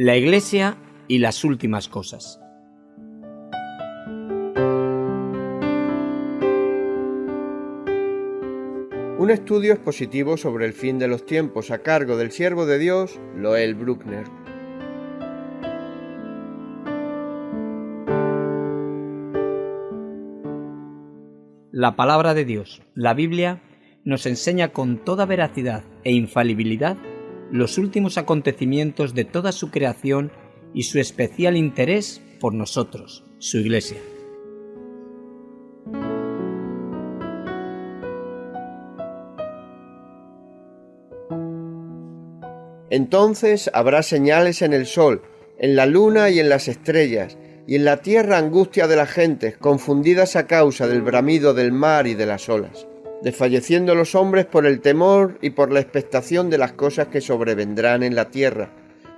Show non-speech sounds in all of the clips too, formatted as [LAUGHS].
La Iglesia y las últimas cosas. Un estudio expositivo sobre el fin de los tiempos a cargo del siervo de Dios, Loel Bruckner. La palabra de Dios, la Biblia, nos enseña con toda veracidad e infalibilidad los últimos acontecimientos de toda su creación y su especial interés por nosotros, su Iglesia. Entonces habrá señales en el sol, en la luna y en las estrellas, y en la tierra angustia de las gentes, confundidas a causa del bramido del mar y de las olas, desfalleciendo los hombres por el temor y por la expectación de las cosas que sobrevendrán en la tierra,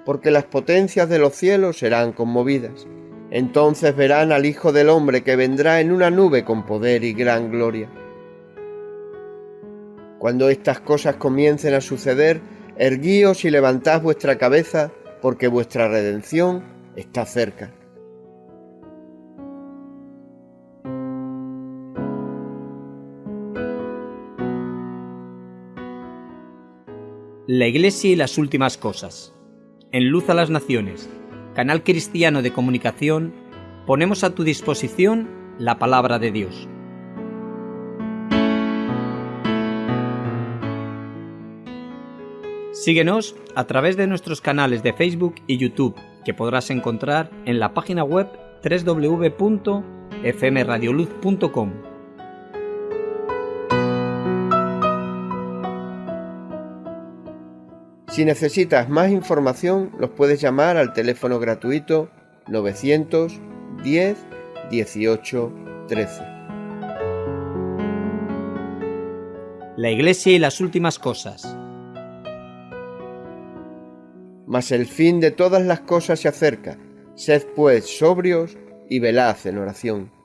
porque las potencias de los cielos serán conmovidas. Entonces verán al Hijo del Hombre que vendrá en una nube con poder y gran gloria. Cuando estas cosas comiencen a suceder, erguíos y levantad vuestra cabeza, porque vuestra redención está cerca. La Iglesia y las últimas cosas. En Luz a las Naciones, canal cristiano de comunicación, ponemos a tu disposición la palabra de Dios. Síguenos a través de nuestros canales de Facebook y YouTube, que podrás encontrar en la página web www.fmradioluz.com. Si necesitas más información, los puedes llamar al teléfono gratuito 910 18 13. La Iglesia y las últimas cosas. Mas el fin de todas las cosas se acerca. Sed pues sobrios y velad en oración.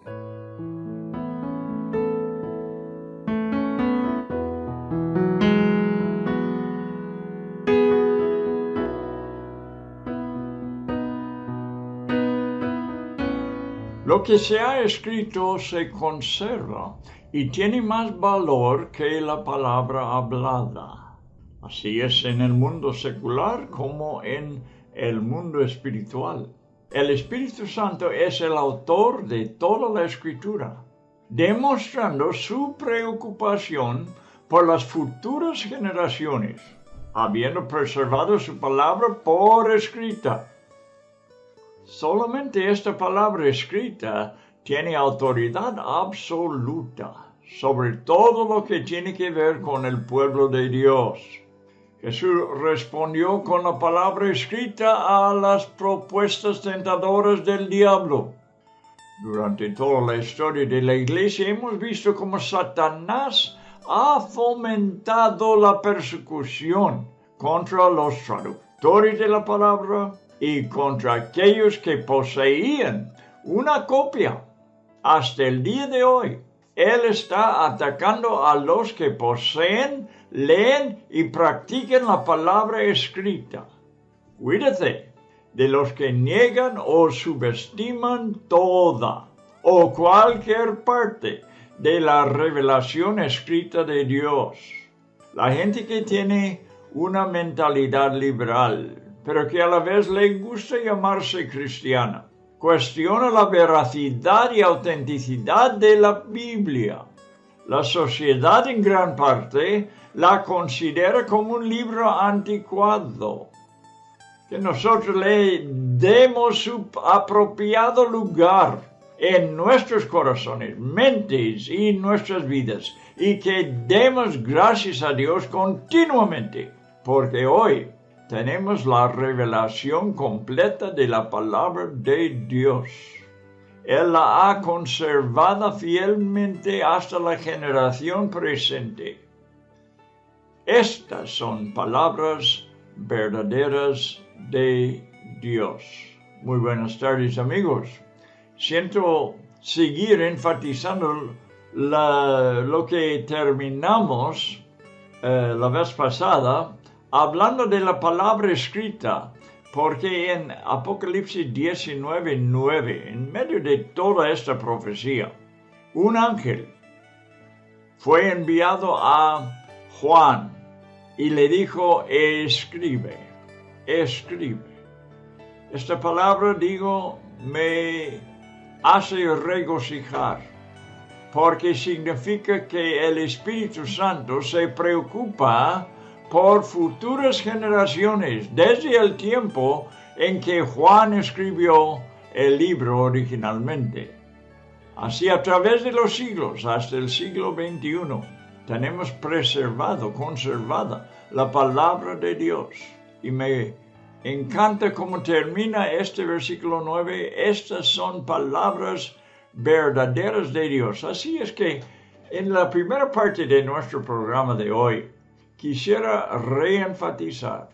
Que se ha escrito se conserva y tiene más valor que la palabra hablada. Así es en el mundo secular como en el mundo espiritual. El Espíritu Santo es el autor de toda la escritura, demostrando su preocupación por las futuras generaciones, habiendo preservado su palabra por escrita Solamente esta palabra escrita tiene autoridad absoluta sobre todo lo que tiene que ver con el pueblo de Dios. Jesús respondió con la palabra escrita a las propuestas tentadoras del diablo. Durante toda la historia de la iglesia hemos visto cómo Satanás ha fomentado la persecución contra los traductores de la palabra, y contra aquellos que poseían una copia. Hasta el día de hoy, Él está atacando a los que poseen, leen y practican la palabra escrita. Cuídate de los que niegan o subestiman toda o cualquier parte de la revelación escrita de Dios. La gente que tiene una mentalidad liberal, pero que a la vez le gusta llamarse cristiana. Cuestiona la veracidad y autenticidad de la Biblia. La sociedad en gran parte la considera como un libro anticuado, que nosotros le demos su apropiado lugar en nuestros corazones, mentes y nuestras vidas, y que demos gracias a Dios continuamente, porque hoy tenemos la revelación completa de la palabra de Dios. Él la ha conservado fielmente hasta la generación presente. Estas son palabras verdaderas de Dios. Muy buenas tardes amigos. Siento seguir enfatizando lo que terminamos eh, la vez pasada hablando de la palabra escrita, porque en Apocalipsis 19, 9, en medio de toda esta profecía, un ángel fue enviado a Juan y le dijo, escribe, escribe. Esta palabra, digo, me hace regocijar, porque significa que el Espíritu Santo se preocupa por futuras generaciones desde el tiempo en que Juan escribió el libro originalmente. Así a través de los siglos hasta el siglo XXI tenemos preservado, conservada la palabra de Dios. Y me encanta cómo termina este versículo 9. Estas son palabras verdaderas de Dios. Así es que en la primera parte de nuestro programa de hoy quisiera reenfatizar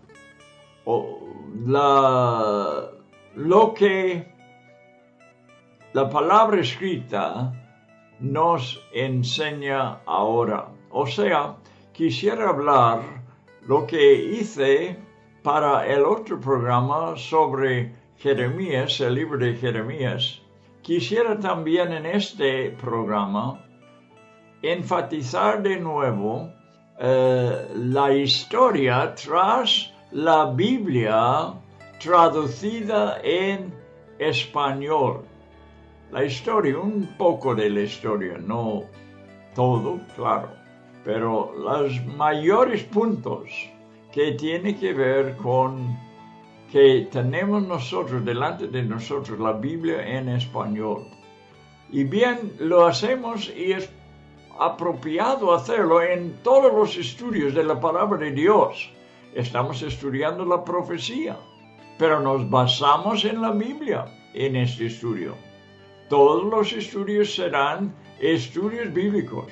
lo que la palabra escrita nos enseña ahora. O sea, quisiera hablar lo que hice para el otro programa sobre Jeremías, el libro de Jeremías. Quisiera también en este programa enfatizar de nuevo eh, la historia tras la Biblia traducida en español. La historia, un poco de la historia, no todo, claro, pero los mayores puntos que tiene que ver con que tenemos nosotros delante de nosotros la Biblia en español. Y bien, lo hacemos y es apropiado hacerlo en todos los estudios de la palabra de Dios. Estamos estudiando la profecía, pero nos basamos en la Biblia en este estudio. Todos los estudios serán estudios bíblicos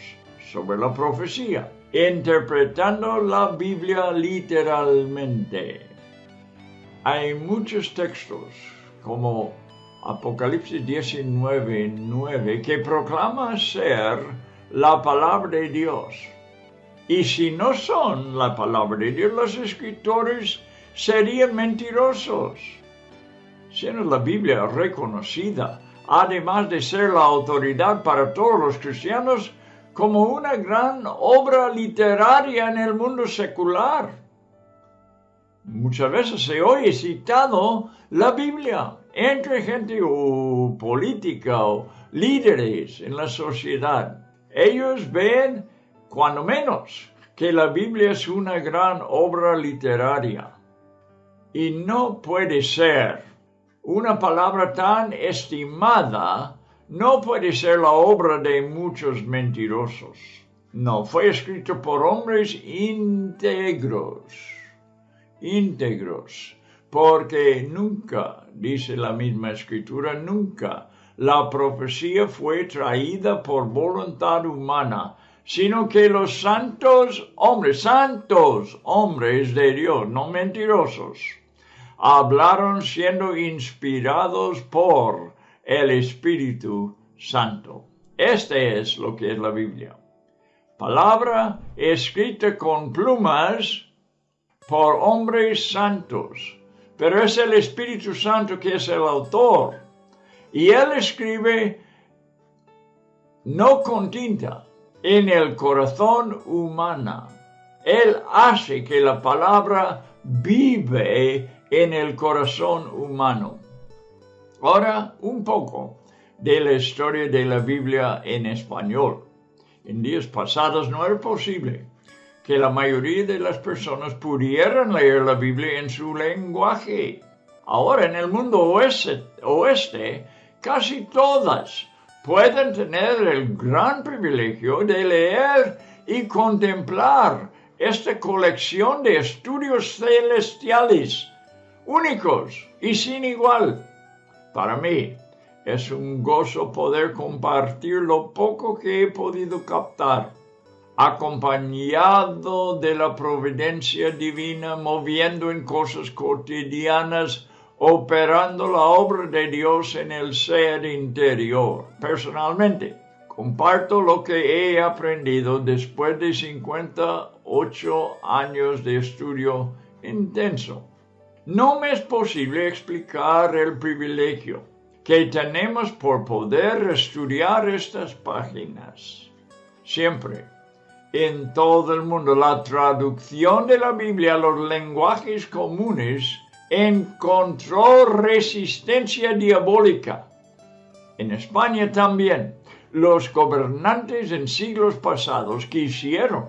sobre la profecía, interpretando la Biblia literalmente. Hay muchos textos, como Apocalipsis 19, 9, que proclama ser la palabra de Dios. Y si no son la palabra de Dios, los escritores serían mentirosos. Siendo la Biblia reconocida, además de ser la autoridad para todos los cristianos, como una gran obra literaria en el mundo secular. Muchas veces se oye citado la Biblia entre gente o política o líderes en la sociedad. Ellos ven, cuando menos, que la Biblia es una gran obra literaria. Y no puede ser una palabra tan estimada, no puede ser la obra de muchos mentirosos. No, fue escrito por hombres íntegros, íntegros, porque nunca, dice la misma escritura, nunca la profecía fue traída por voluntad humana, sino que los santos hombres, santos hombres de Dios, no mentirosos, hablaron siendo inspirados por el Espíritu Santo. Este es lo que es la Biblia. Palabra escrita con plumas por hombres santos, pero es el Espíritu Santo que es el autor y él escribe no con tinta, en el corazón humano. Él hace que la palabra vive en el corazón humano. Ahora, un poco de la historia de la Biblia en español. En días pasados no era posible que la mayoría de las personas pudieran leer la Biblia en su lenguaje. Ahora en el mundo oeste, oeste casi todas pueden tener el gran privilegio de leer y contemplar esta colección de estudios celestiales únicos y sin igual. Para mí es un gozo poder compartir lo poco que he podido captar, acompañado de la providencia divina, moviendo en cosas cotidianas operando la obra de Dios en el ser interior. Personalmente, comparto lo que he aprendido después de 58 años de estudio intenso. No me es posible explicar el privilegio que tenemos por poder estudiar estas páginas. Siempre, en todo el mundo, la traducción de la Biblia a los lenguajes comunes encontró resistencia diabólica. En España también, los gobernantes en siglos pasados quisieron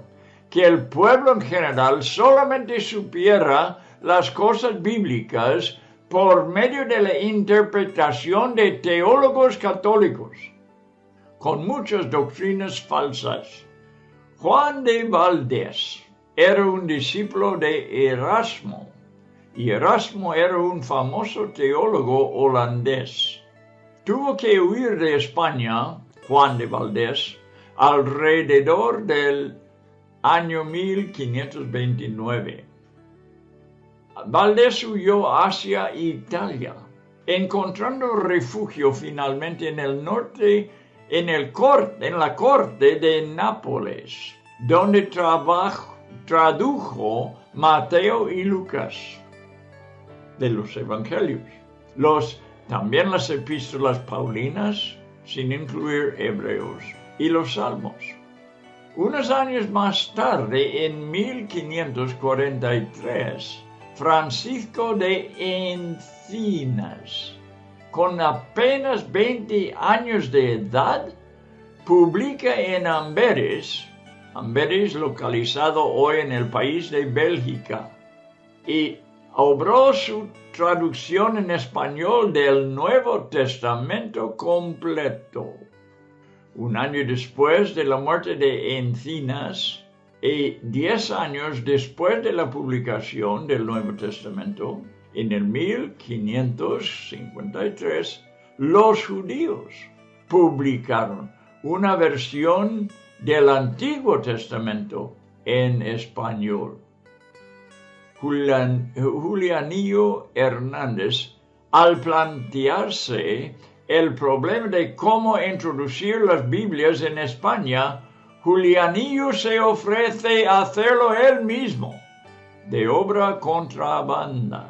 que el pueblo en general solamente supiera las cosas bíblicas por medio de la interpretación de teólogos católicos, con muchas doctrinas falsas. Juan de Valdés era un discípulo de Erasmo, y Erasmo era un famoso teólogo holandés. Tuvo que huir de España, Juan de Valdés, alrededor del año 1529. Valdés huyó hacia Italia, encontrando refugio finalmente en el norte, en, el en la corte de Nápoles, donde tradujo Mateo y Lucas de los evangelios. Los, también las epístolas paulinas, sin incluir hebreos, y los salmos. Unos años más tarde, en 1543, Francisco de Encinas, con apenas 20 años de edad, publica en Amberes, Amberes localizado hoy en el país de Bélgica, y obró su traducción en español del Nuevo Testamento completo. Un año después de la muerte de Encinas y diez años después de la publicación del Nuevo Testamento, en el 1553, los judíos publicaron una versión del Antiguo Testamento en español. Julianillo Hernández, al plantearse el problema de cómo introducir las Biblias en España, Julianillo se ofrece a hacerlo él mismo, de obra contrabanda.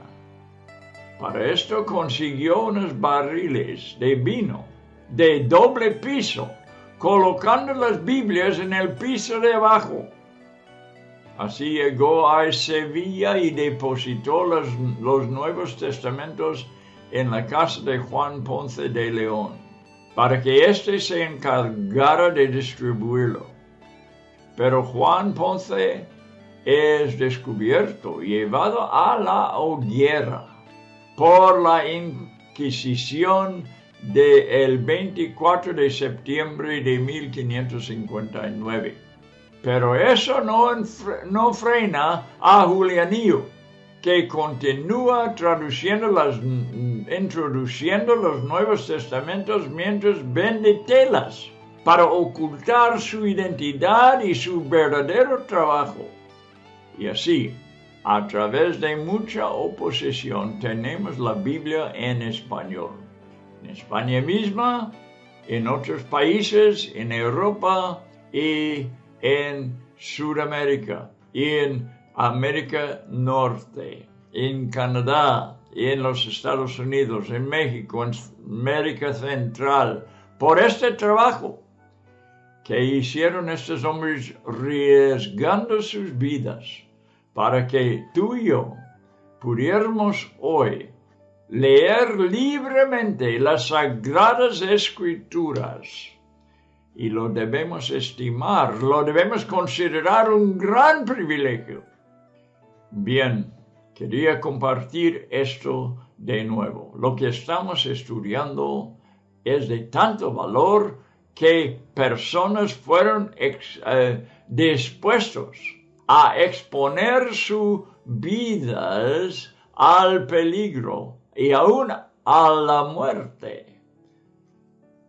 Para esto consiguió unos barriles de vino de doble piso, colocando las Biblias en el piso de abajo. Así llegó a Sevilla y depositó los, los Nuevos Testamentos en la casa de Juan Ponce de León, para que éste se encargara de distribuirlo. Pero Juan Ponce es descubierto llevado a la hoguera por la Inquisición del 24 de septiembre de 1559. Pero eso no, no frena a Julianillo que continúa traduciendo las, introduciendo los Nuevos Testamentos mientras vende telas para ocultar su identidad y su verdadero trabajo. Y así, a través de mucha oposición, tenemos la Biblia en español. En España misma, en otros países, en Europa y en Sudamérica y en América Norte, en Canadá y en los Estados Unidos, en México, en América Central, por este trabajo que hicieron estos hombres arriesgando sus vidas para que tú y yo pudiéramos hoy leer libremente las sagradas escrituras y lo debemos estimar, lo debemos considerar un gran privilegio Bien, quería compartir esto de nuevo. Lo que estamos estudiando es de tanto valor que personas fueron eh, dispuestos a exponer sus vidas al peligro y aún a la muerte,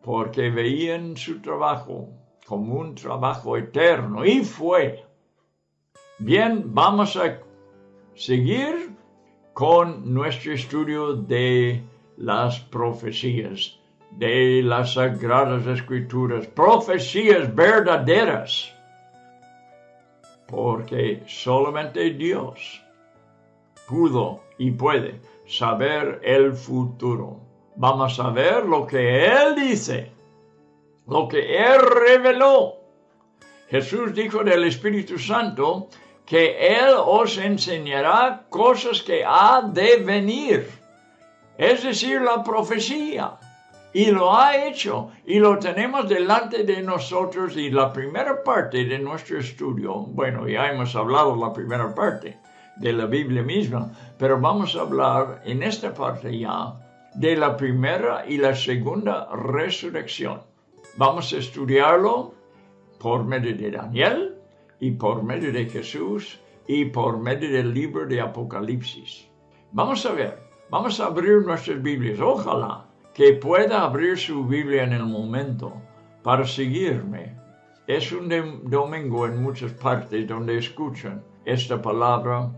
porque veían su trabajo como un trabajo eterno y fue. Bien, vamos a seguir con nuestro estudio de las profecías, de las sagradas escrituras, profecías verdaderas, porque solamente Dios pudo y puede saber el futuro. Vamos a ver lo que Él dice, lo que Él reveló. Jesús dijo del Espíritu Santo que Él os enseñará cosas que ha de venir, es decir, la profecía. Y lo ha hecho y lo tenemos delante de nosotros y la primera parte de nuestro estudio, bueno, ya hemos hablado la primera parte de la Biblia misma, pero vamos a hablar en esta parte ya de la primera y la segunda resurrección. Vamos a estudiarlo por medio de Daniel y por medio de Jesús y por medio del libro de Apocalipsis. Vamos a ver, vamos a abrir nuestras Biblias. Ojalá que pueda abrir su Biblia en el momento para seguirme. Es un domingo en muchas partes donde escuchan esta palabra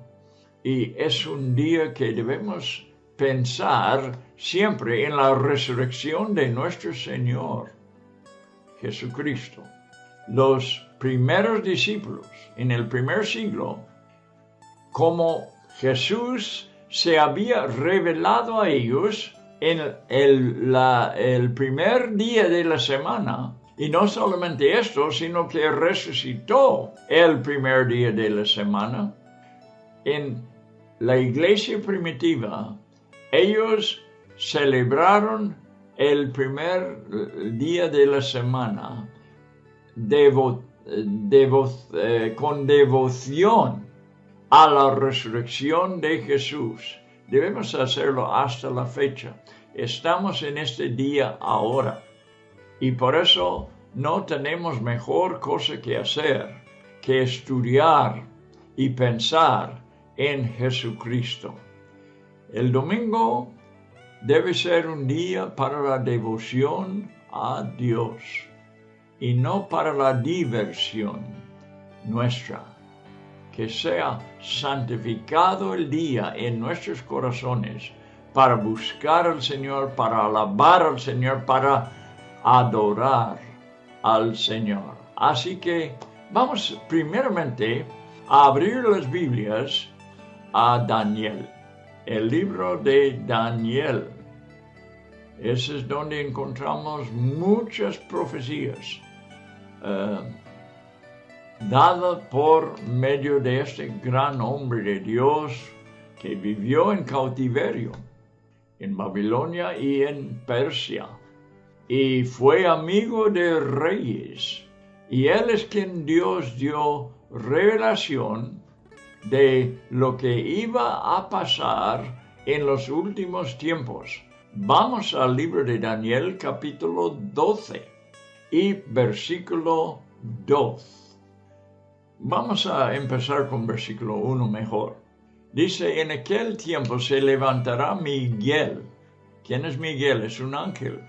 y es un día que debemos pensar siempre en la resurrección de nuestro Señor Jesucristo. Los primeros discípulos en el primer siglo, como Jesús se había revelado a ellos en el, primer día de la semana, y no solamente esto, sino que resucitó el primer día de la semana. En la iglesia primitiva, ellos celebraron el primer día de la semana eh, con devoción a la resurrección de Jesús. Debemos hacerlo hasta la fecha. Estamos en este día ahora y por eso no tenemos mejor cosa que hacer que estudiar y pensar en Jesucristo. El domingo debe ser un día para la devoción a Dios y no para la diversión nuestra. Que sea santificado el día en nuestros corazones para buscar al Señor, para alabar al Señor, para adorar al Señor. Así que vamos primeramente a abrir las Biblias a Daniel, el libro de Daniel. Ese es donde encontramos muchas profecías uh, dadas por medio de este gran hombre de Dios que vivió en cautiverio en Babilonia y en Persia, y fue amigo de reyes, y él es quien Dios dio revelación de lo que iba a pasar en los últimos tiempos. Vamos al libro de Daniel capítulo 12 y versículo 2. Vamos a empezar con versículo 1 mejor. Dice, en aquel tiempo se levantará Miguel. ¿Quién es Miguel? Es un ángel.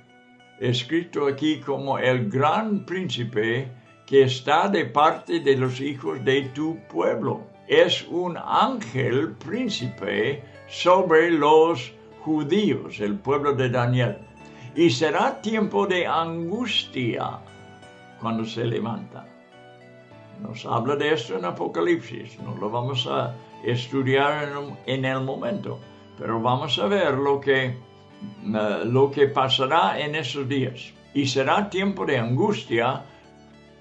Escrito aquí como el gran príncipe que está de parte de los hijos de tu pueblo. Es un ángel príncipe sobre los judíos, el pueblo de Daniel. Y será tiempo de angustia cuando se levanta. Nos habla de esto en Apocalipsis, no lo vamos a estudiar en, el momento, pero vamos a ver lo que, eh, lo que pasará en esos días. Y será tiempo de angustia,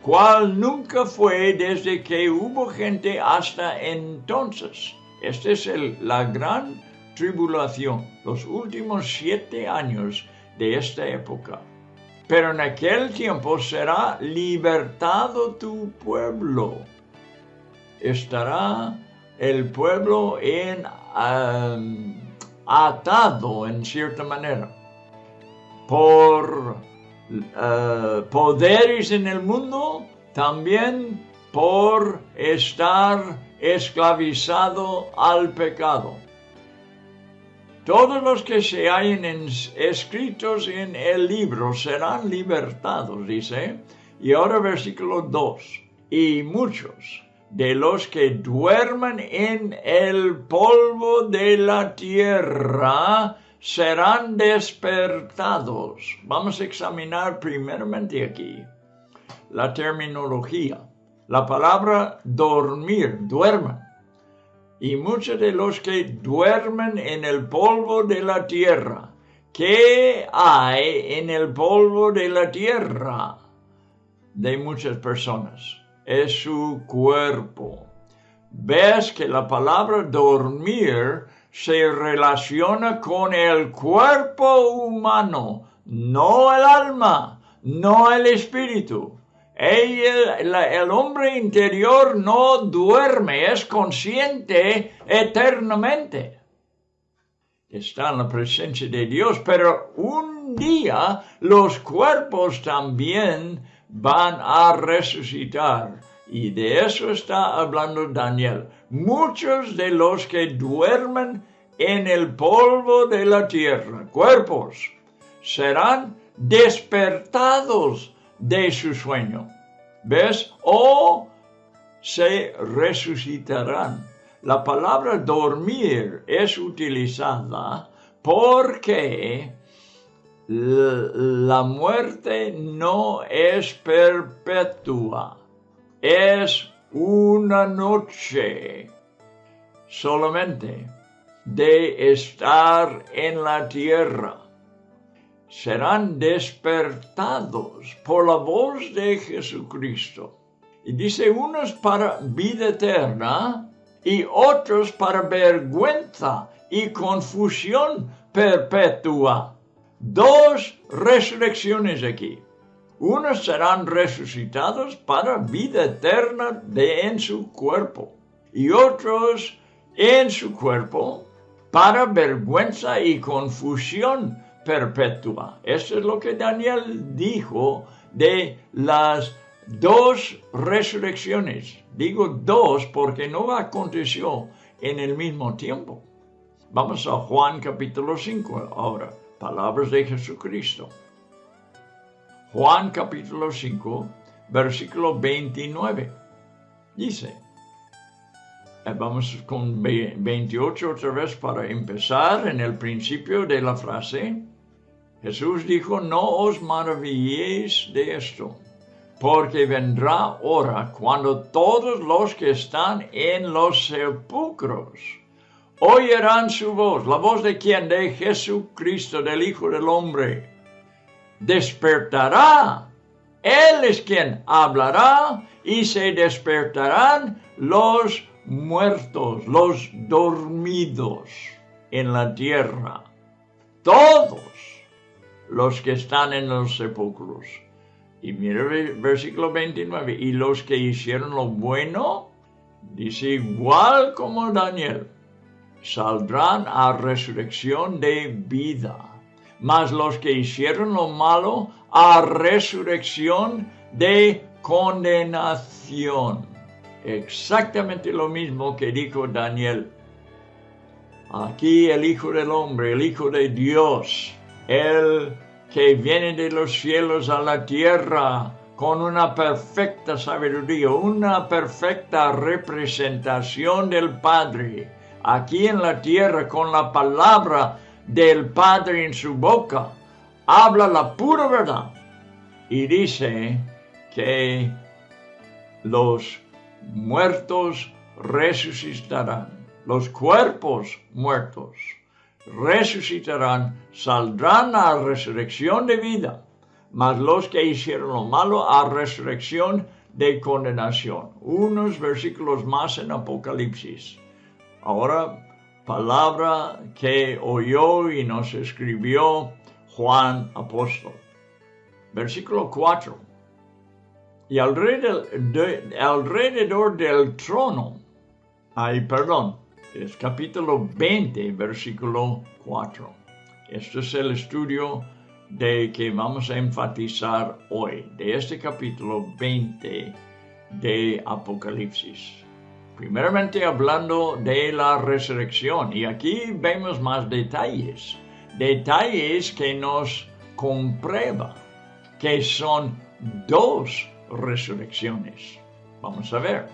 cual nunca fue desde que hubo gente hasta entonces. Esta es la gran tribulación, los últimos siete años de esta época. Pero en aquel tiempo será libertado tu pueblo. Estará el pueblo en, um, atado en cierta manera por uh, poderes en el mundo, también por estar esclavizado al pecado. Todos los que se hayan escritos en el libro serán libertados, dice. Y ahora versículo 2. Y muchos de los que duerman en el polvo de la tierra serán despertados. Vamos a examinar primeramente aquí la terminología. La palabra dormir, duerman. y muchos de los que duermen en el polvo de la tierra. ¿Qué hay en el polvo de la tierra de muchas personas? Es su cuerpo. Ves que la palabra dormir se relaciona con el cuerpo humano, no el alma, no el espíritu. El, hombre interior no duerme, es consciente eternamente. Está en la presencia de Dios, pero un día los cuerpos también van a resucitar. Y de eso está hablando Daniel. Muchos de los que duermen en el polvo de la tierra, cuerpos, serán despertados de su sueño. ¿Ves? O se resucitarán. La palabra dormir es utilizada porque la muerte no es perpetua, es una noche solamente de estar en la tierra serán despertados por la voz de Jesucristo. Y dice unos para vida eterna y otros para vergüenza y confusión perpetua. Dos resurrecciones aquí. Unos serán resucitados para vida eterna de en su cuerpo y otros en su cuerpo para vergüenza y confusión perpetua. Eso es lo que Daniel dijo de las dos resurrecciones. Digo dos porque no aconteció en el mismo tiempo. Vamos a Juan capítulo 5 ahora, palabras de Jesucristo. Juan capítulo 5, versículo 29. Dice, eh, vamos con 28 otra vez para empezar en el principio de la frase. Jesús dijo, no os maravilléis de esto, porque vendrá hora cuando todos los que están en los sepulcros oirán su voz, la voz de quien, de Jesucristo, del Hijo del Hombre, despertará. Él es quien hablará y se despertarán los muertos, los dormidos en la tierra. Todos los que están en los sepulcros. Y mira el versículo 29. Y los que hicieron lo bueno, dice igual como Daniel, saldrán a resurrección de vida. Mas los que hicieron lo malo, a resurrección de condenación. Exactamente lo mismo que dijo Daniel. Aquí el Hijo del Hombre, el Hijo de Dios, el que viene de los cielos a la tierra con una perfecta sabiduría, una perfecta representación del Padre, aquí en la tierra con la palabra del Padre en su boca, habla la pura verdad y dice que los muertos resucitarán, los cuerpos muertos resucitarán, saldrán a resurrección de vida, mas los que hicieron lo malo a resurrección de condenación. Unos versículos más en Apocalipsis. Ahora, palabra que oyó y nos escribió Juan Apóstol. Versículo 4. Y alrededor, del trono, ay, perdón, es capítulo 20, versículo 4. Este es el estudio de que vamos a enfatizar hoy, de este capítulo 20 de Apocalipsis. Primeramente hablando de la resurrección, y aquí vemos más detalles, detalles que nos comprueba que son dos resurrecciones. Vamos a ver.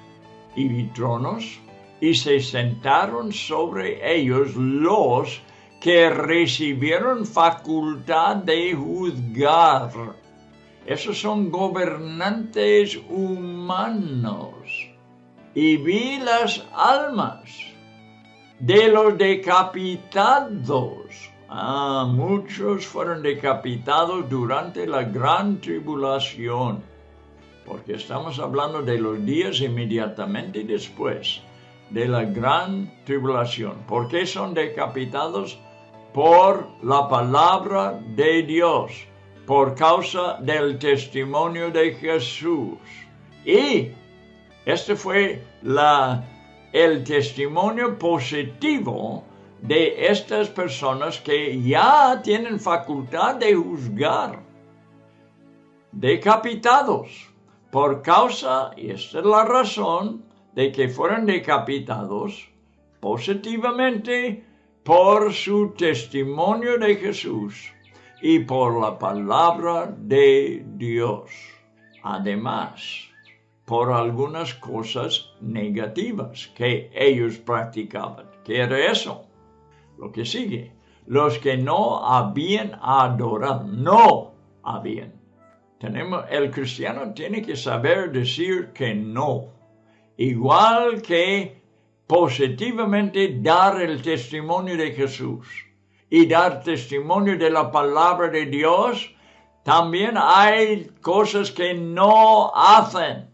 Y tronos y se sentaron sobre ellos los que recibieron facultad de juzgar. Esos son gobernantes humanos. Y vi las almas de los decapitados. Ah, muchos fueron decapitados durante la gran tribulación, porque estamos hablando de los días inmediatamente después de la gran tribulación. ¿Por qué son decapitados? Por la palabra de Dios, por causa del testimonio de Jesús. Y este fue el testimonio positivo de estas personas que ya tienen facultad de juzgar, decapitados, por causa, y esta es la razón, de que fueron decapitados positivamente por su testimonio de Jesús y por la palabra de Dios. Además, por algunas cosas negativas que ellos practicaban. ¿Qué era eso? Lo que sigue. Los que no habían adorado, no habían. Tenemos, el cristiano tiene que saber decir que no. Igual que positivamente dar el testimonio de Jesús y dar testimonio de la palabra de Dios, también hay cosas que no hacen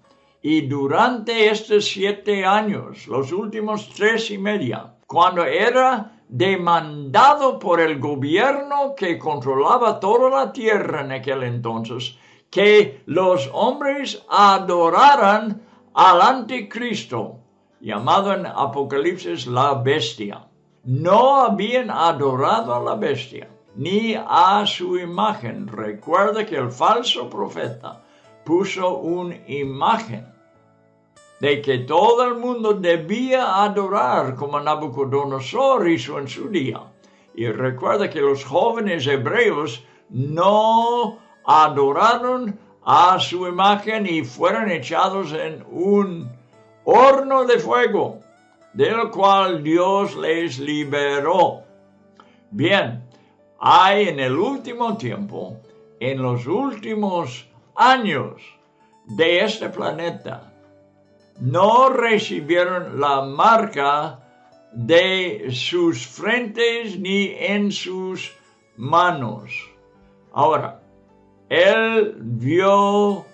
y durante estos siete años, los últimos tres y media, cuando era demandado por el gobierno que controlaba toda la tierra en aquel entonces, que los hombres adoraran al anticristo, llamado en Apocalipsis la bestia. No habían adorado a la bestia, ni a su imagen. Recuerda que el falso profeta puso una imagen de que todo el mundo debía adorar como Nabucodonosor hizo en su día. Y recuerda que los jóvenes hebreos no adoraron a su imagen y fueron echados en un horno de fuego, del cual Dios les liberó. Bien, hay en el último tiempo, en los últimos años de este planeta, no recibieron la marca de sus frentes ni en sus manos. Ahora, él vio,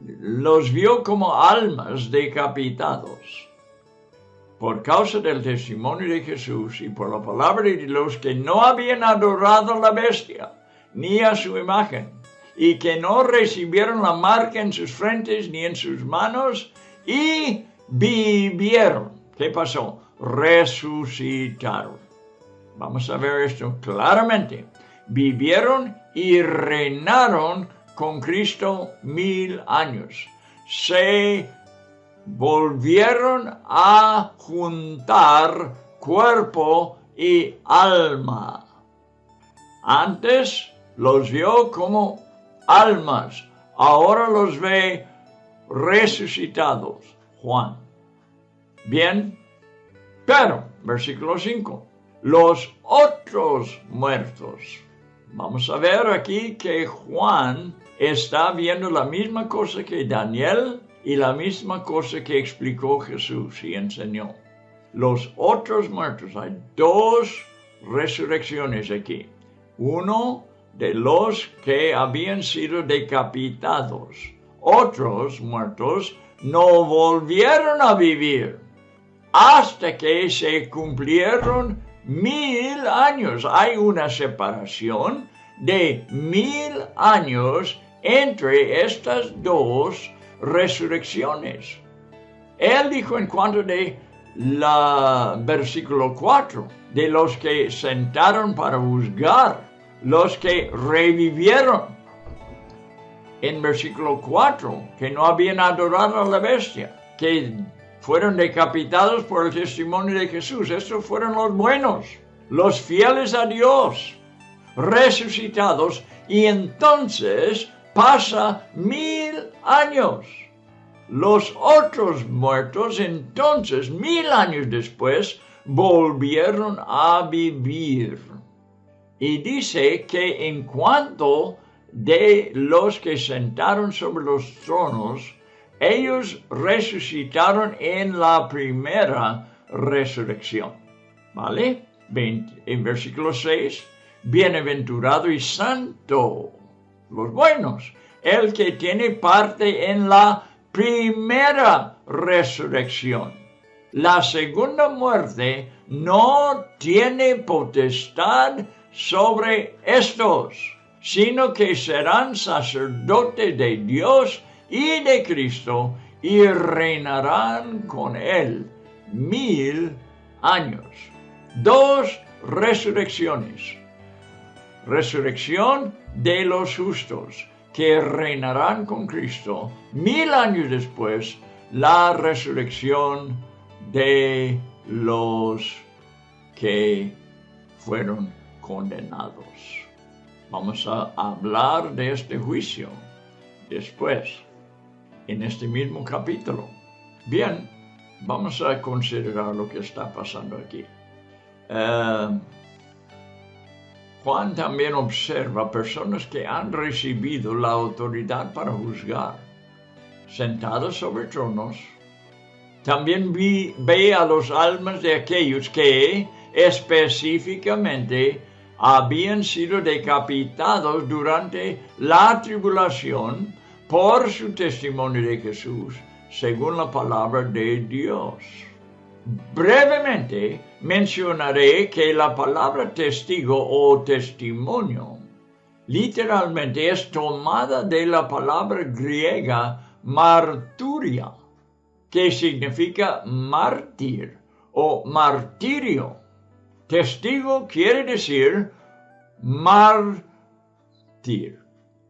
los vio como almas decapitados por causa del testimonio de Jesús y por la palabra de los que no habían adorado la bestia ni a su imagen y que no recibieron la marca en sus frentes ni en sus manos y vivieron. ¿Qué pasó? Resucitaron. Vamos a ver esto claramente. Vivieron y reinaron con Cristo mil años. Se volvieron a juntar cuerpo y alma. Antes los vio como almas, ahora los ve resucitados. Juan. Bien, pero, versículo 5, los otros muertos. Vamos a ver aquí que Juan está viendo la misma cosa que Daniel y la misma cosa que explicó Jesús y enseñó. Los otros muertos, hay dos resurrecciones aquí. Uno de los que habían sido decapitados otros muertos no volvieron a vivir hasta que se cumplieron mil años. Hay una separación de mil años entre estas dos resurrecciones. Él dijo en cuanto de la versículo 4, de los que sentaron para juzgar, los que revivieron en versículo 4, que no habían adorado a la bestia, que fueron decapitados por el testimonio de Jesús. Estos fueron los buenos, los fieles a Dios, resucitados, y entonces pasa mil años. Los otros muertos, entonces, mil años después, volvieron a vivir. Y dice que en cuanto de los que sentaron sobre los tronos, ellos resucitaron en la primera resurrección. ¿Vale? en versículo 6, bienaventurado y santo, los buenos, el que tiene parte en la primera resurrección. La segunda muerte no tiene potestad sobre estos, sino que serán sacerdotes de Dios y de Cristo y reinarán con él mil años. Dos resurrecciones. Resurrección de los justos que reinarán con Cristo. Mil años después, la resurrección de los que fueron condenados. Vamos a hablar de este juicio después, en este mismo capítulo. Bien, vamos a considerar lo que está pasando aquí. Eh, Juan también observa personas que han recibido la autoridad para juzgar, sentados sobre tronos. También ve a los almas de aquellos que específicamente habían sido decapitados durante la tribulación por su testimonio de Jesús, según la palabra de Dios. Brevemente mencionaré que la palabra testigo o testimonio literalmente es tomada de la palabra griega marturia, que significa mártir o martirio. Testigo quiere decir mártir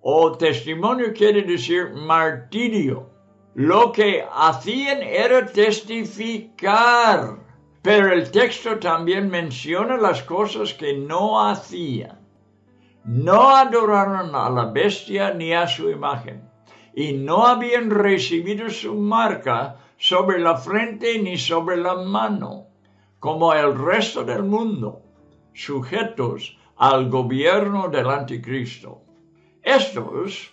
o testimonio quiere decir martirio. Lo que hacían era testificar. Pero el texto también menciona las cosas que no hacían. No adoraron a la bestia ni a su imagen, y no habían recibido su marca sobre la frente ni sobre la mano, como el resto del mundo, sujetos al gobierno del anticristo. Estos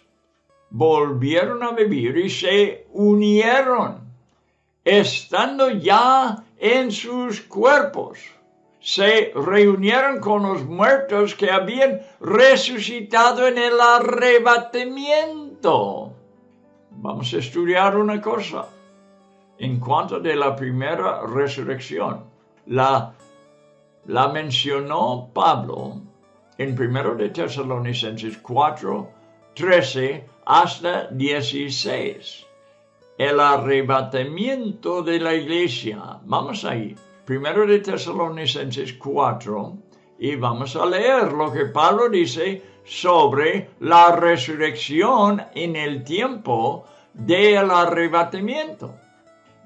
volvieron a vivir y se unieron, estando ya en sus cuerpos. Se reunieron con los muertos que habían resucitado en el arrebatamiento. Vamos a estudiar una cosa en cuanto de la primera resurrección. La, mencionó Pablo en 1 de Tesalonicenses 4, 13 hasta 16. El arrebatamiento de la iglesia. Vamos ahí. Primero de Tesalonicenses 4 y vamos a leer lo que Pablo dice sobre la resurrección en el tiempo del arrebatamiento.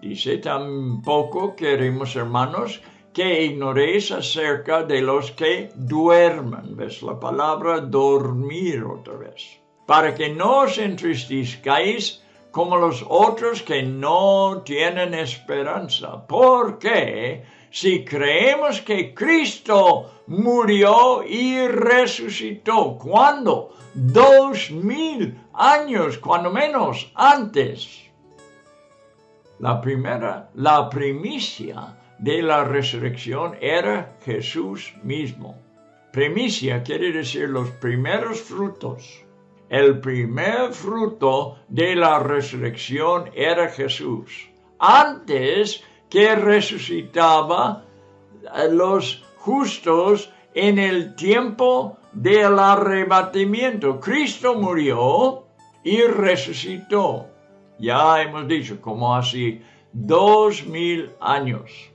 Dice tampoco queremos hermanos que ignoréis acerca de los que duermen. ¿Ves la palabra dormir otra vez? para que no os entristezcáis como los otros que no tienen esperanza. Porque si creemos que Cristo murió y resucitó, ¿cuándo? Dos mil años, cuando menos, antes. La primera, la primicia de la resurrección era Jesús mismo. Primicia quiere decir los primeros frutos el primer fruto de la resurrección era Jesús. Antes que resucitaba los justos en el tiempo del arrebatamiento. Cristo murió y resucitó. Ya hemos dicho, como así, dos mil años.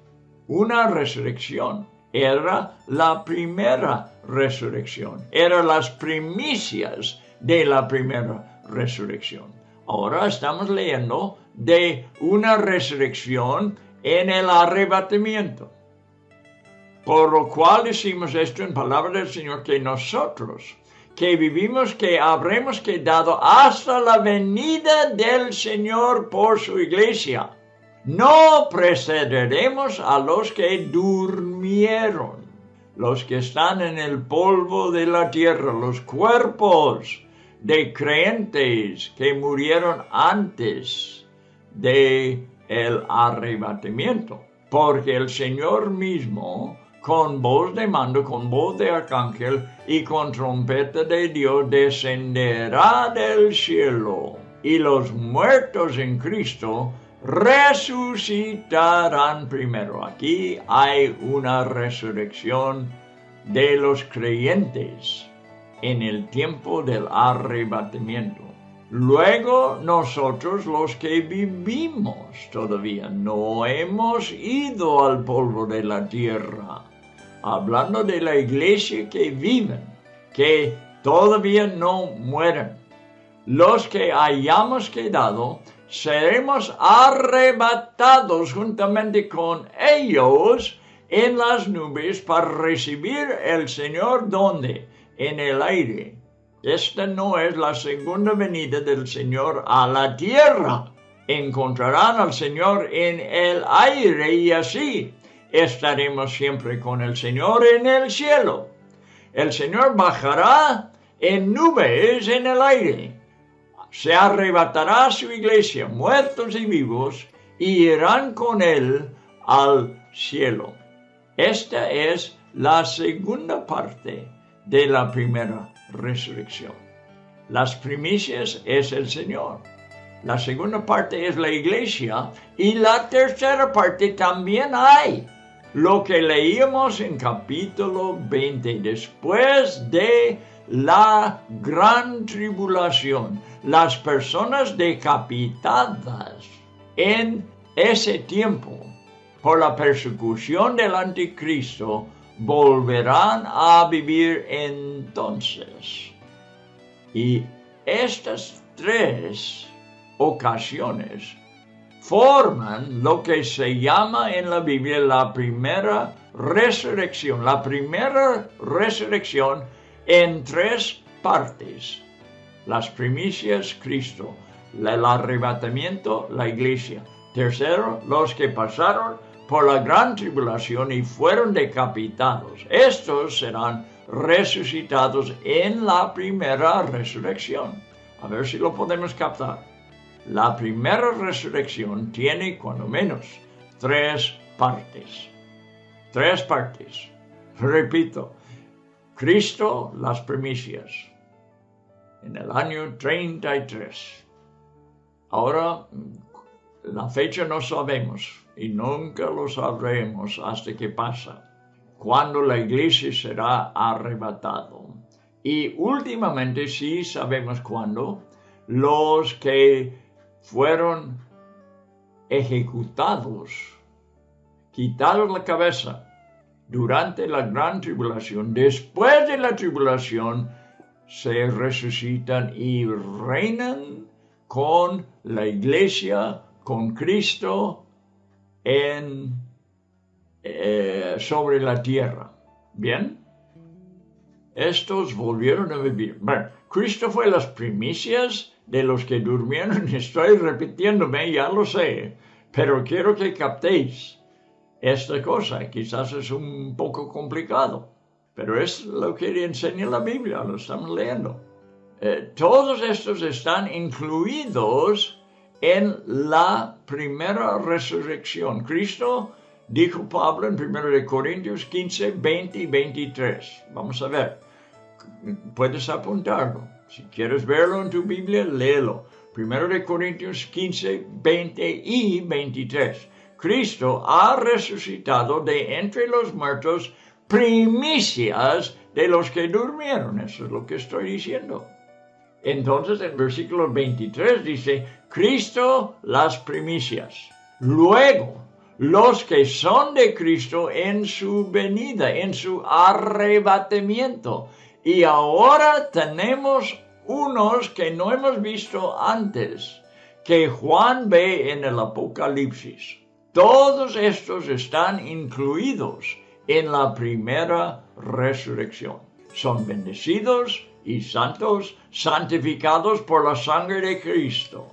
Una resurrección era la primera resurrección, eran las primicias de la primera resurrección. Ahora estamos leyendo de una resurrección en el arrebatamiento. Por lo cual decimos esto en palabra del Señor, que nosotros que vivimos, que habremos quedado hasta la venida del Señor por su iglesia. No precederemos a los que durmieron, los que están en el polvo de la tierra, los cuerpos de creyentes que murieron antes de el arrebatamiento, porque el Señor mismo con voz de mando, con voz de arcángel y con trompeta de Dios descenderá del cielo. Y los muertos en Cristo resucitarán primero. Aquí hay una resurrección de los creyentes en el tiempo del arrebatamiento. Luego nosotros los que vivimos todavía no hemos ido al polvo de la tierra. Hablando de la iglesia que viven, que todavía no mueren. Los que hayamos quedado seremos arrebatados juntamente con ellos en las nubes para recibir el Señor donde? En el aire esta no es la segunda venida del Señor a la tierra. Encontrarán al Señor en el aire y así estaremos siempre con el Señor en el cielo. El Señor bajará en nubes en el aire. Se arrebatará su iglesia, muertos y vivos, y irán con él al cielo. Esta es la segunda parte de la primera resurrección. Las primicias es el Señor. La segunda parte es la iglesia y la tercera parte también hay. Lo que leímos en capítulo 20, después de la gran tribulación, las personas decapitadas en ese tiempo por la persecución del anticristo volverán a vivir entonces. Y estas tres ocasiones forman lo que se llama en la Biblia la primera resurrección. La primera resurrección en tres partes. Las primicias, Cristo. El arrebatamiento, la iglesia. Tercero, los que pasaron por la gran tribulación y fueron decapitados. Estos serán resucitados en la primera resurrección. A ver si lo podemos captar. La primera resurrección tiene cuando menos tres partes. Tres partes. Repito, Cristo las primicias en el año 33. Ahora, la fecha no sabemos, y nunca lo sabremos hasta que pasa, cuando la iglesia será arrebatado. Y últimamente sí sabemos cuándo los que fueron ejecutados, quitados la cabeza durante la gran tribulación, después de la tribulación, se resucitan y reinan con la iglesia, con Cristo en, eh, sobre la tierra. ¿Bien? Estos volvieron a vivir. Bueno, Cristo fue las primicias de los que durmieron. [LAUGHS] Estoy repitiéndome, ya lo sé, pero quiero que captéis esta cosa. Quizás es un poco complicado, pero es lo que enseña la Biblia, lo estamos leyendo. Eh, todos estos están incluidos en la primera resurrección. Cristo dijo Pablo en 1 Corintios 15, 20 y 23. Vamos a ver. Puedes apuntarlo. Si quieres verlo en tu Biblia, léelo. 1 Corintios 15, 20 y 23. Cristo ha resucitado de entre los muertos primicias de los que durmieron. Eso es lo que estoy diciendo. Entonces en versículo 23 dice, Cristo las primicias. Luego, los que son de Cristo en su venida, en su arrebatamiento. Y ahora tenemos unos que no hemos visto antes, que Juan ve en el Apocalipsis. Todos estos están incluidos en la primera resurrección. Son bendecidos y santos, santificados por la sangre de Cristo.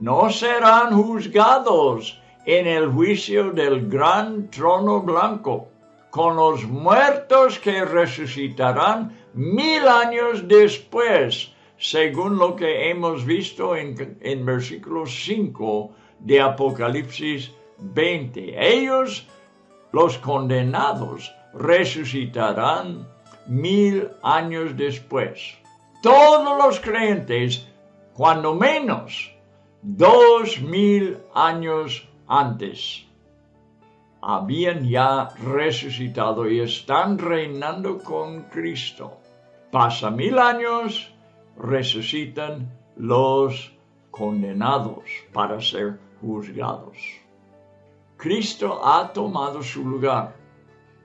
No serán juzgados en el juicio del gran trono blanco, con los muertos que resucitarán mil años después, según lo que hemos visto en, en versículo 5 de Apocalipsis 20. Ellos, los condenados, resucitarán mil años después. Todos los creyentes, cuando menos, dos mil años antes, habían ya resucitado y están reinando con Cristo. Pasa mil años, resucitan los condenados para ser juzgados. Cristo ha tomado su lugar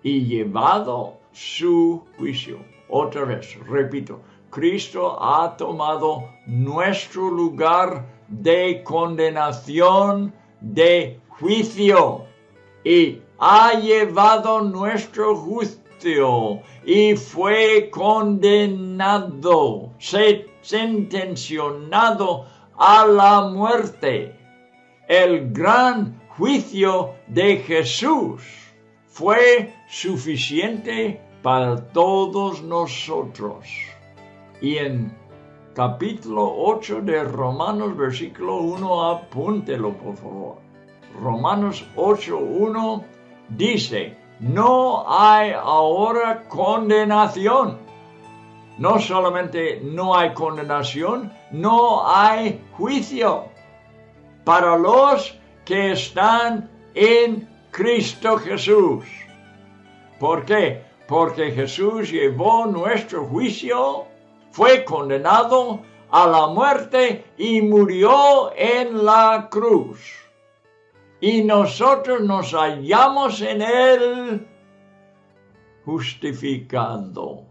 y llevado su juicio. Otra vez, repito, Cristo ha tomado nuestro lugar de condenación, de juicio, y ha llevado nuestro juicio y fue condenado, sentencionado a la muerte. El gran juicio de Jesús fue suficiente para todos nosotros. Y en capítulo 8 de Romanos, versículo 1, apúntelo por favor. Romanos 8.1 dice, no hay ahora condenación. No solamente no hay condenación, no hay juicio para los que están en Cristo Jesús. ¿Por qué? Porque Jesús llevó nuestro juicio, fue condenado a la muerte y murió en la cruz y nosotros nos hallamos en él justificando.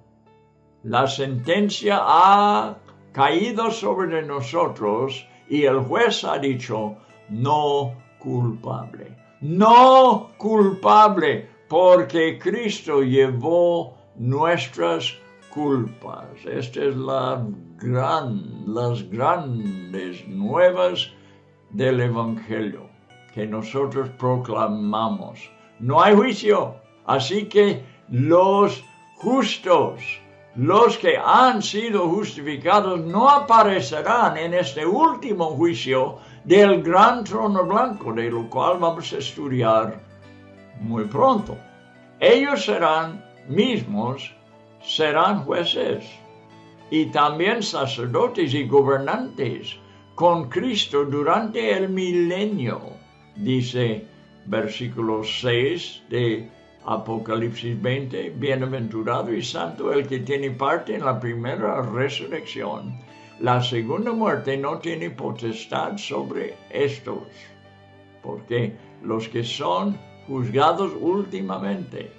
La sentencia ha caído sobre nosotros y el juez ha dicho no culpable. No culpable porque Cristo llevó nuestras culpas. Esta es la gran, las grandes nuevas del Evangelio que nosotros proclamamos. No hay juicio. Así que los justos, los que han sido justificados, no aparecerán en este último juicio del gran trono blanco, de lo cual vamos a estudiar muy pronto. Ellos serán mismos, serán jueces y también sacerdotes y gobernantes con Cristo durante el milenio dice versículo 6 de Apocalipsis 20, bienaventurado y santo el que tiene parte en la primera resurrección. La segunda muerte no tiene potestad sobre estos, porque los que son juzgados últimamente,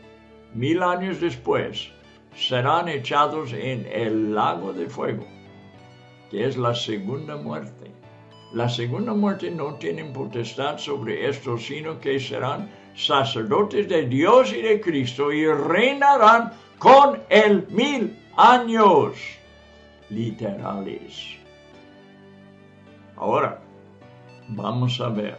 mil años después, serán echados en el lago de fuego, que es la segunda muerte. La segunda muerte no tiene potestad sobre estos, sino que serán sacerdotes de Dios y de Cristo y reinarán con el mil años literales. Ahora, vamos a ver.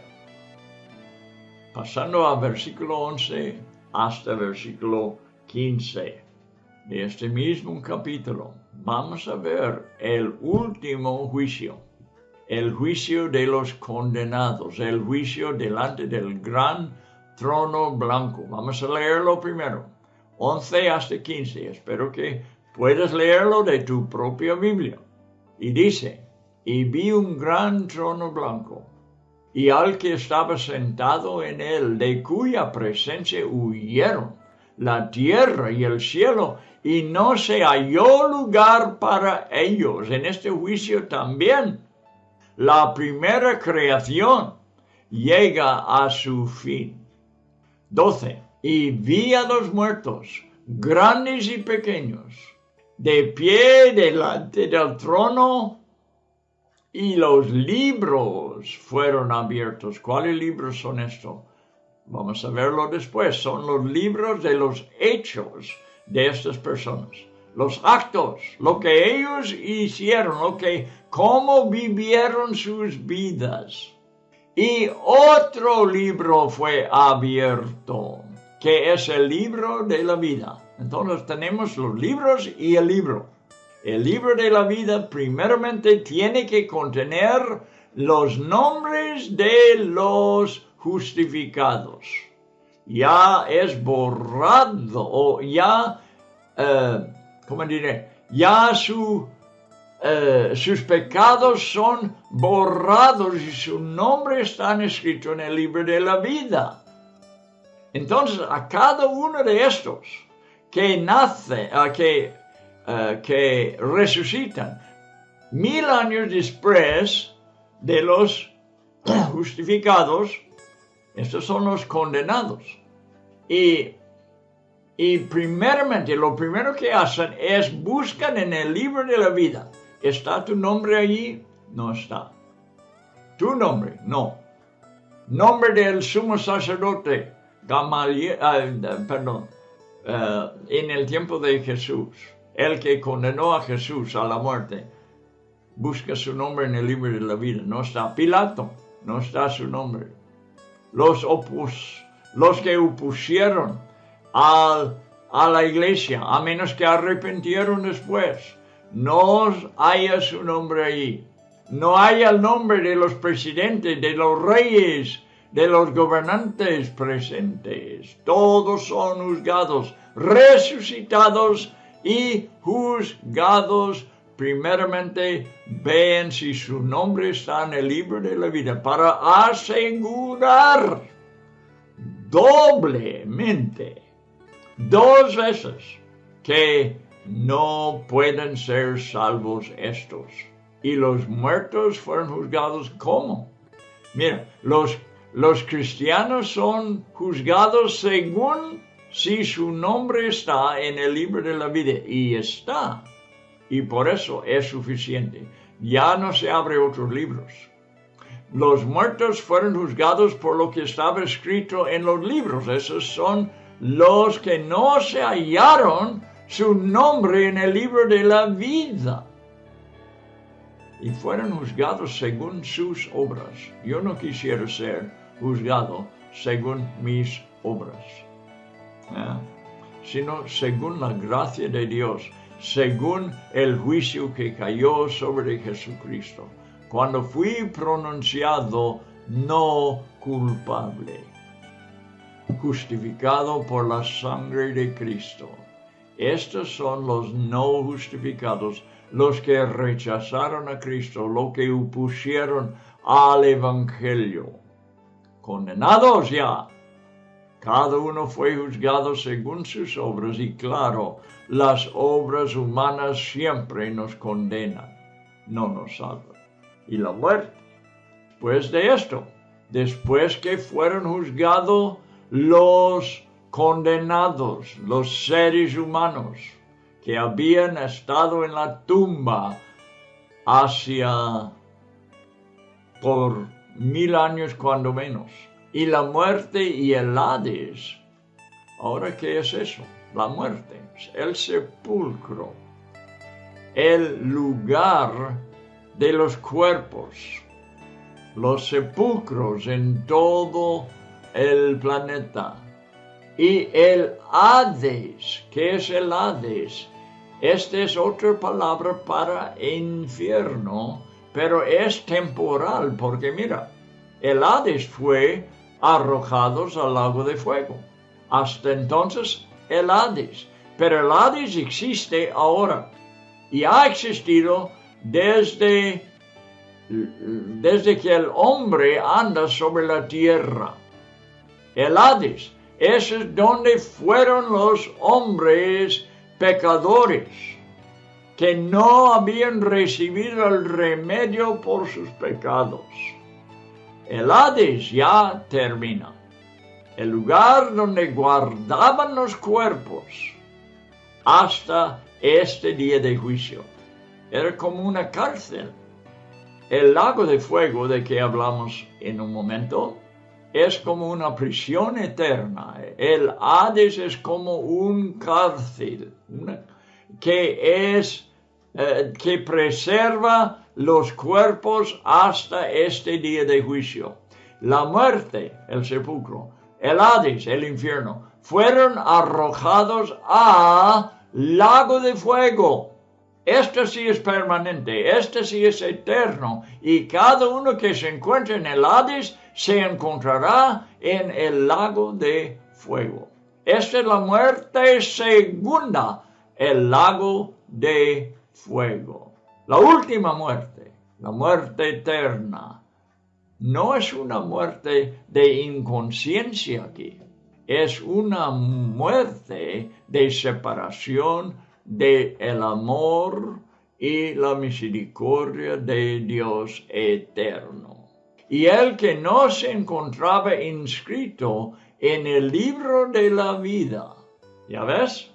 Pasando al versículo 11 hasta el versículo 15 de este mismo capítulo, vamos a ver el último juicio el juicio de los condenados, el juicio delante del gran trono blanco. Vamos a leerlo primero, 11 hasta 15. Espero que puedas leerlo de tu propia Biblia. Y dice, y vi un gran trono blanco, y al que estaba sentado en él, de cuya presencia huyeron la tierra y el cielo, y no se halló lugar para ellos. En este juicio también la primera creación llega a su fin. 12. Y vi a los muertos, grandes y pequeños, de pie delante del trono, y los libros fueron abiertos. ¿Cuáles libros son estos? Vamos a verlo después. Son los libros de los hechos de estas personas los actos, lo que ellos hicieron, lo que, cómo vivieron sus vidas. Y otro libro fue abierto, que es el libro de la vida. Entonces tenemos los libros y el libro. El libro de la vida primeramente tiene que contener los nombres de los justificados, ya es borrado o ya, eh, ¿cómo diré? Ya eh, sus pecados son borrados y su nombre está escrito en el libro de la vida. Entonces, a cada uno de estos que nace, que, eh, que resucitan mil años después de los [CLEARS THROAT] justificados, estos son los condenados. Y, y primeramente, lo primero que hacen es buscan en el libro de la vida. ¿Está tu nombre allí? No está. Tu nombre, no. Nombre del sumo sacerdote, Gamaliel, ah, perdón, eh, en el tiempo de Jesús, el que condenó a Jesús a la muerte. Busca su nombre en el libro de la vida. No está Pilato, no está su nombre los, opus, los que opusieron a la iglesia, a menos que arrepintieron después. No haya su nombre allí. No haya el nombre de los presidentes, de los reyes, de los gobernantes presentes. Todos son juzgados, resucitados y juzgados primeramente vean si su nombre está en el libro de la vida para asegurar doblemente, dos veces, que no pueden ser salvos estos. Y los muertos fueron juzgados como. Mira, los, los cristianos son juzgados según si su nombre está en el libro de la vida. Y está y por eso es suficiente. Ya no se abre otros libros. Los muertos fueron juzgados por lo que estaba escrito en los libros. Esos son los que no se hallaron su nombre en el libro de la vida. Y fueron juzgados según sus obras. Yo no quisiera ser juzgado según mis obras, ¿eh? sino según la gracia de Dios según el juicio que cayó sobre Jesucristo, cuando fui pronunciado no culpable, justificado por la sangre de Cristo. Estos son los no justificados, los que rechazaron a Cristo, los que opusieron al Evangelio. Condenados ya cada uno fue juzgado según sus obras y claro, las obras humanas siempre nos condenan, no nos salvan. Y la muerte. Después de esto, después que fueron juzgados los condenados, los seres humanos que habían estado en la tumba hacia por mil años cuando menos y la muerte y el Hades. Ahora, ¿qué es eso? La muerte, el sepulcro, el lugar de los cuerpos, los sepulcros en todo el planeta. Y el Hades, ¿qué es el Hades? Esta es otra palabra para infierno, pero es temporal, porque mira, el Hades fue arrojados al lago de fuego. Hasta entonces el Hades. Pero el Hades existe ahora y ha existido desde, desde que el hombre anda sobre la tierra. El Hades es donde fueron los hombres pecadores que no habían recibido el remedio por sus pecados. El Hades ya termina. El lugar donde guardaban los cuerpos hasta este día de juicio. Era como una cárcel. El lago de fuego de que hablamos en un momento es como una prisión eterna. El Hades es como un cárcel que es eh, que preserva los cuerpos hasta este día de juicio. La muerte, el sepulcro, el Hades, el infierno, fueron arrojados a lago de fuego. Este sí es permanente, este sí es eterno, y cada uno que se encuentre en el Hades se encontrará en el lago de fuego. Esta es la muerte segunda, el lago de fuego. La última muerte, la muerte eterna, no es una muerte de inconsciencia aquí, es una muerte de separación del el amor y la misericordia de Dios eterno. Y el que no se encontraba inscrito en el libro de la vida, ¿ya ves?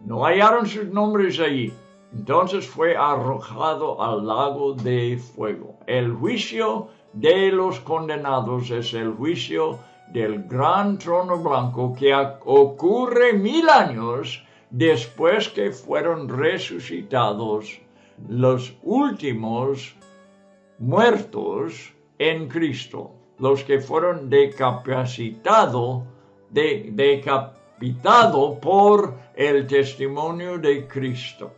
No hallaron sus nombres allí. Entonces fue arrojado al lago de fuego. El juicio de los condenados es el juicio del gran trono blanco que ocurre mil años después que fueron resucitados los últimos muertos en Cristo, los que fueron decapacitados, de, decapitado por el testimonio de Cristo.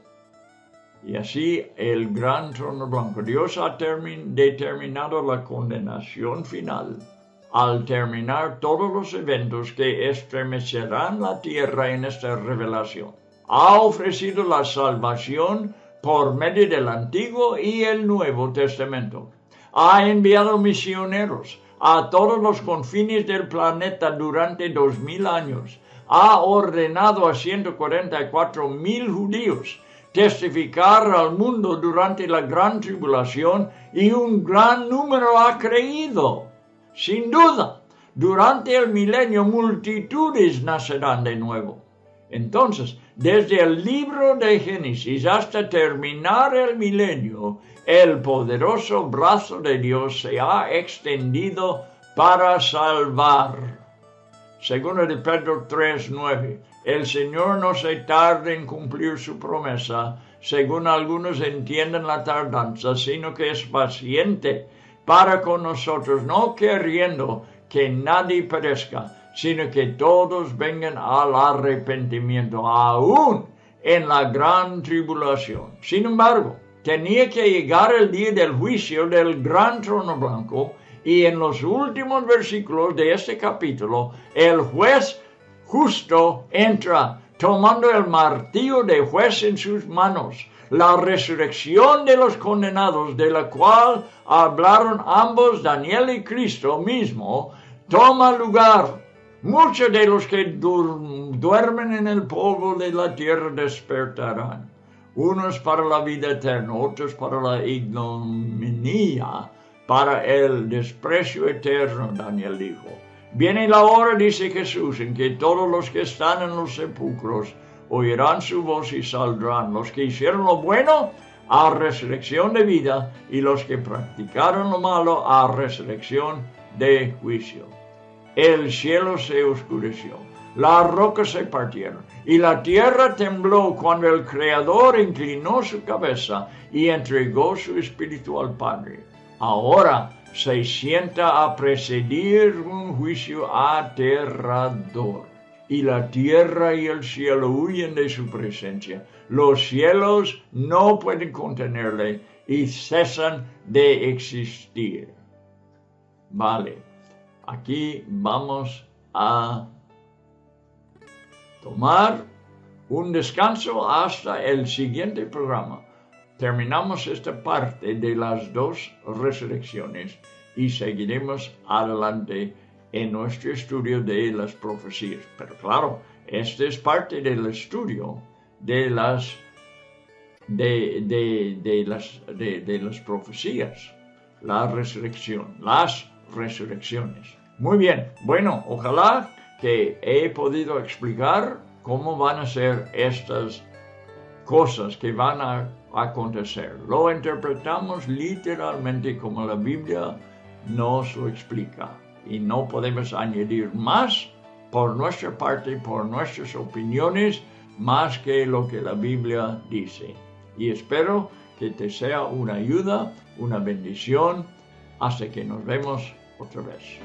Y así el gran trono blanco. Dios ha determinado la condenación final al terminar todos los eventos que estremecerán la tierra en esta revelación. Ha ofrecido la salvación por medio del Antiguo y el Nuevo Testamento. Ha enviado misioneros a todos los confines del planeta durante dos mil años. Ha ordenado a 144 mil judíos testificar al mundo durante la gran tribulación y un gran número ha creído. Sin duda, durante el milenio multitudes nacerán de nuevo. Entonces, desde el libro de Génesis hasta terminar el milenio, el poderoso brazo de Dios se ha extendido para salvar. Segundo de Pedro 3:9, el Señor no se tarda en cumplir su promesa, según algunos entienden la tardanza, sino que es paciente para con nosotros, no queriendo que nadie perezca, sino que todos vengan al arrepentimiento, aún en la gran tribulación. Sin embargo, tenía que llegar el día del juicio del gran trono blanco, y en los últimos versículos de este capítulo, el juez justo entra tomando el martillo de juez en sus manos la resurrección de los condenados, de la cual hablaron ambos, Daniel y Cristo mismo, toma lugar. Muchos de los que duermen en el polvo de la tierra despertarán, unos para la vida eterna, otros para la ignominia, para el desprecio eterno, Daniel dijo. Viene la hora, dice Jesús, en que todos los que están en los sepulcros oirán su voz y saldrán los que hicieron lo bueno a resurrección de vida y los que practicaron lo malo a resurrección de juicio. El cielo se oscureció, las rocas se partieron y la tierra tembló cuando el Creador inclinó su cabeza y entregó su espíritu al Padre. Ahora se sienta a presidir un juicio aterrador y la tierra y el cielo huyen de su presencia. Los cielos no pueden contenerle y cesan de existir. Vale, aquí vamos a tomar un descanso hasta el siguiente programa. Terminamos esta parte de las dos resurrecciones y seguiremos adelante en nuestro estudio de las profecías. Pero claro, este es parte del estudio de las, de, las, de las profecías, la resurrección, las resurrecciones. Muy bien, bueno, ojalá que he podido explicar cómo van a ser estas cosas que van a acontecer. Lo interpretamos literalmente como la Biblia nos lo explica y no podemos añadir más por nuestra parte, por nuestras opiniones, más que lo que la Biblia dice. Y espero que te sea una ayuda, una bendición, hasta que nos vemos otra vez.